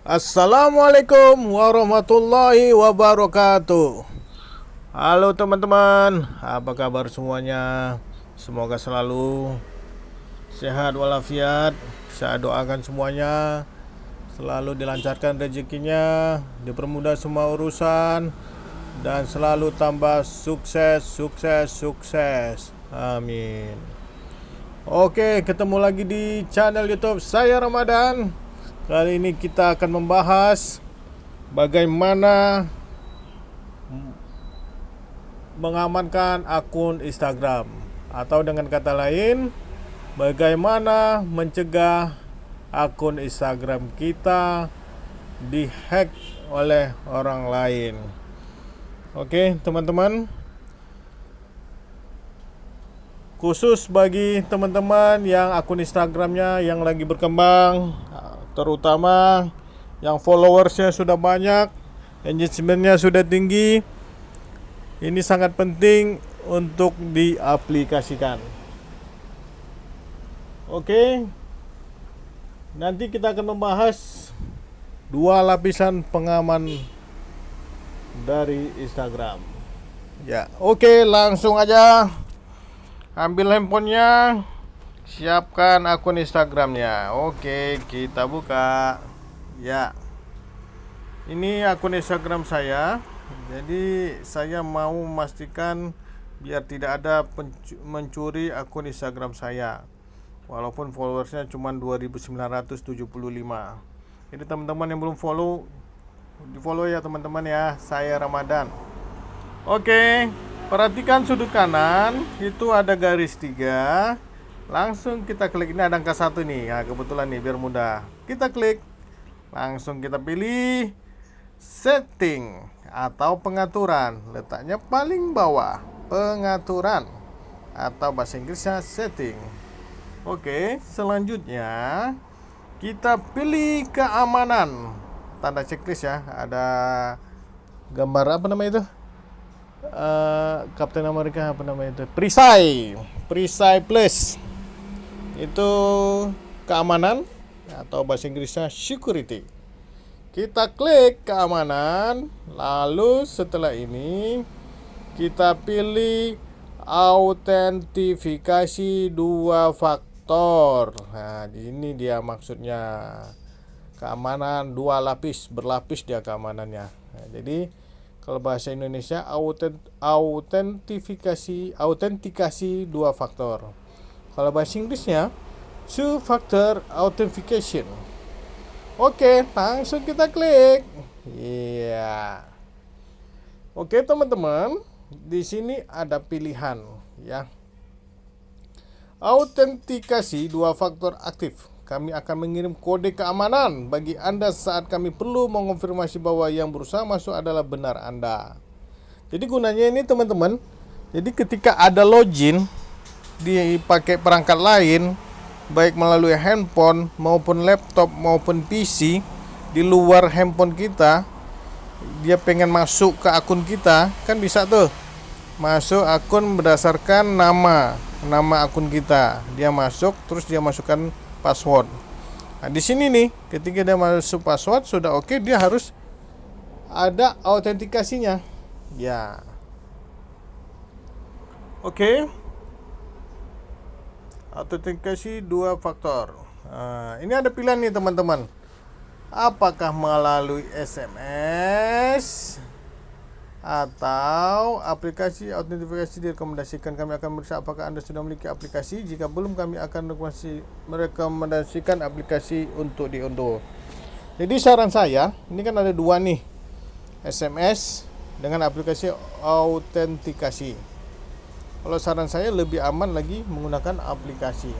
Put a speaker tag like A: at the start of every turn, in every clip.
A: Assalamualaikum warahmatullahi wabarakatuh. Halo teman-teman Apa kabar semuanya? Semoga selalu Sehat walafiat. Saya doakan semuanya Selalu dilancarkan rezekinya Dipermudah semua urusan Dan selalu tambah sukses Sukses Sukses. Amin. Oke ketemu lagi di channel youtube saya Ramadan Kali ini kita akan membahas bagaimana mengamankan akun Instagram atau dengan kata lain bagaimana mencegah akun Instagram kita dihack oleh orang lain. Oke, teman-teman. Khusus bagi teman-teman yang akun Instagramnya yang lagi berkembang terutama yang followersnya sudah banyak, engagementnya sudah tinggi. Ini sangat penting untuk diaplikasikan. Oke, nanti kita akan membahas dua lapisan pengaman dari Instagram. Ya, oke, langsung aja ambil handphonenya. Siapkan akun Instagramnya. Oke, kita buka. Ya. Ini akun Instagram saya. Jadi saya mau memastikan biar tidak ada mencuri akun Instagram saya. Walaupun followersnya cuma 2975. Jadi teman-teman yang belum follow di follow ya teman-teman ya. Saya Ramadan. Oke, perhatikan sudut kanan itu ada garis tiga langsung kita klik ini ada angka satu nih. Nah kebetulan nih biar mudah. Kita klik. Langsung kita pilih setting atau pengaturan. Letaknya paling bawah pengaturan. Atau bahasa Inggrisnya setting. Oke selanjutnya kita pilih keamanan. Tanda checklist ya ada gambar apa namanya itu? Uh, Captain America apa namanya itu? Perisai. Perisai plus itu keamanan atau bahasa Inggrisnya security. Kita klik keamanan, lalu setelah ini kita pilih autentifikasi dua faktor. Nah, ini dia maksudnya keamanan dua lapis, berlapis dia keamanannya. Nah, jadi kalau bahasa Indonesia autentifikasi autentikasi dua faktor. Kalau bahasa Inggrisnya two factor authentication. Oke, langsung kita klik. Iya. Oke, teman-teman, di sini ada pilihan ya. Autentikasi dua faktor aktif. Kami akan mengirim kode keamanan bagi Anda saat kami perlu mengonfirmasi bahwa yang berusaha masuk adalah benar Anda. Jadi gunanya ini teman-teman, jadi ketika ada login dipakai perangkat lain baik melalui handphone maupun laptop maupun PC di luar handphone kita dia pengen masuk ke akun kita kan bisa tuh. Masuk akun berdasarkan nama nama akun kita. Dia masuk terus dia masukkan password. Nah di sini nih ketika dia masuk password sudah oke okay, dia harus ada autentikasinya. Ya. Oke. okay autentikasi dua faktor. Nah, ini ada pilihan nih teman-teman. Apakah melalui SMS atau aplikasi autentifikasi direkomendasikan? Kami akan berusaha apakah anda sudah memiliki aplikasi. Jika belum kami akan merekomendasikan aplikasi untuk diunduh. Jadi saran saya ini kan ada dua nih. SMS dengan aplikasi autentikasi kalau saran saya lebih aman lagi menggunakan aplikasi.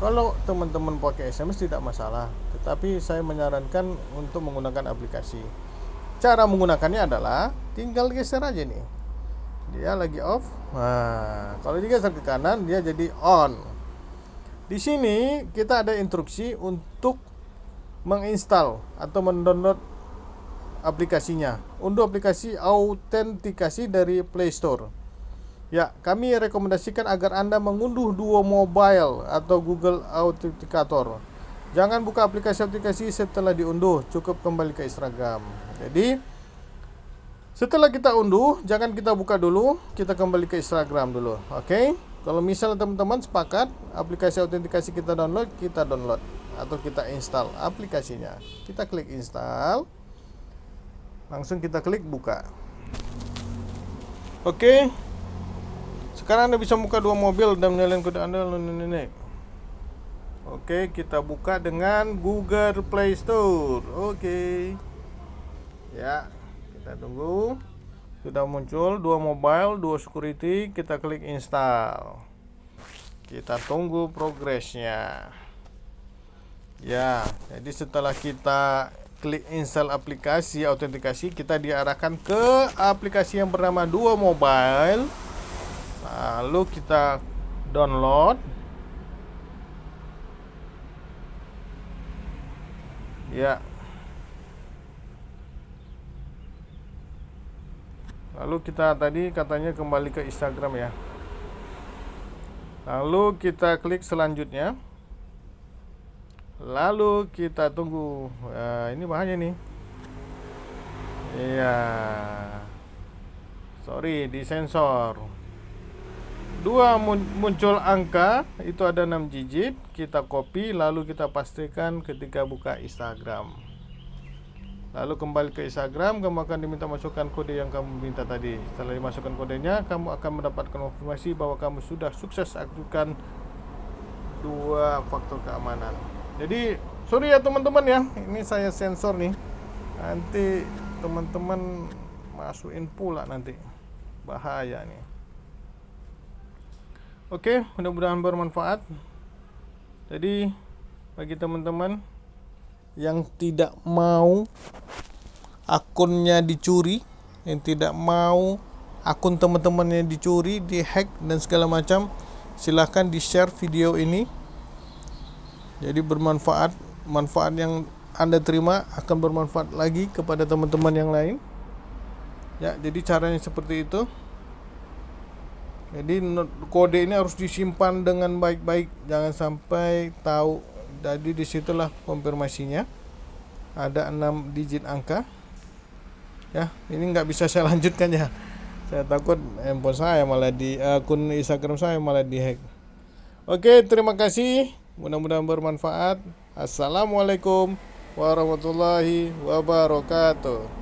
A: Kalau teman-teman pakai SMS tidak masalah tetapi saya menyarankan untuk menggunakan aplikasi. Cara menggunakannya adalah tinggal geser aja nih. Dia lagi off. Nah kalau digeser ke kanan dia jadi on. Di sini kita ada instruksi untuk menginstal atau mendownload aplikasinya. Untuk aplikasi autentikasi dari Play Store Ya, kami rekomendasikan agar Anda mengunduh Duo Mobile atau Google Authenticator. Jangan buka aplikasi-aplikasi setelah diunduh, cukup kembali ke Instagram. Jadi setelah kita unduh, jangan kita buka dulu, kita kembali ke Instagram dulu. Oke? Okay? Kalau misalnya teman-teman sepakat aplikasi autentikasi kita download, kita download atau kita install aplikasinya. Kita klik install. Langsung kita klik buka. Oke. Okay. Sekarang Anda bisa buka dua mobil dan menyalakan kode Anda. Oke, kita buka dengan Google Play Store. Oke. Ya, kita tunggu. Sudah muncul dua mobile, dua security, kita klik install. Kita tunggu progresnya. Ya, jadi setelah kita klik install aplikasi autentikasi, kita diarahkan ke aplikasi yang bernama Duo Mobile. Lalu kita download Ya. Lalu kita tadi katanya kembali ke Instagram ya. Lalu kita klik selanjutnya. Lalu kita tunggu. Ya, ini bahannya nih. Iya. Sorry, disensor dua muncul angka itu ada 6 digit kita copy lalu kita pastikan ketika buka Instagram. Lalu kembali ke Instagram kamu akan diminta masukkan kode yang kamu minta tadi. Setelah dimasukkan kodenya kamu akan mendapatkan konfirmasi bahwa kamu sudah sukses aktifkan dua faktor keamanan. Jadi sorry ya teman-teman ya ini saya sensor nih. Nanti teman-teman masukin pula nanti. Bahaya nih Oke, mudah-mudahan bermanfaat. Jadi bagi teman-teman yang tidak mau akunnya dicuri, yang tidak mau akun teman-temannya dicuri, dihack dan segala macam, silahkan di-share video ini. Jadi bermanfaat, manfaat yang Anda terima akan bermanfaat lagi kepada teman-teman yang lain. Ya, jadi caranya seperti itu. Jadi kode ini harus disimpan dengan baik-baik, jangan sampai tahu. Jadi di situlah konfirmasinya. Ada 6 digit angka. Ya, ini nggak bisa saya lanjutkan ya. Saya takut handphone saya malah di akun Instagram saya malah dihack. Oke, terima kasih. Mudah-mudahan bermanfaat. Assalamualaikum warahmatullahi wabarakatuh.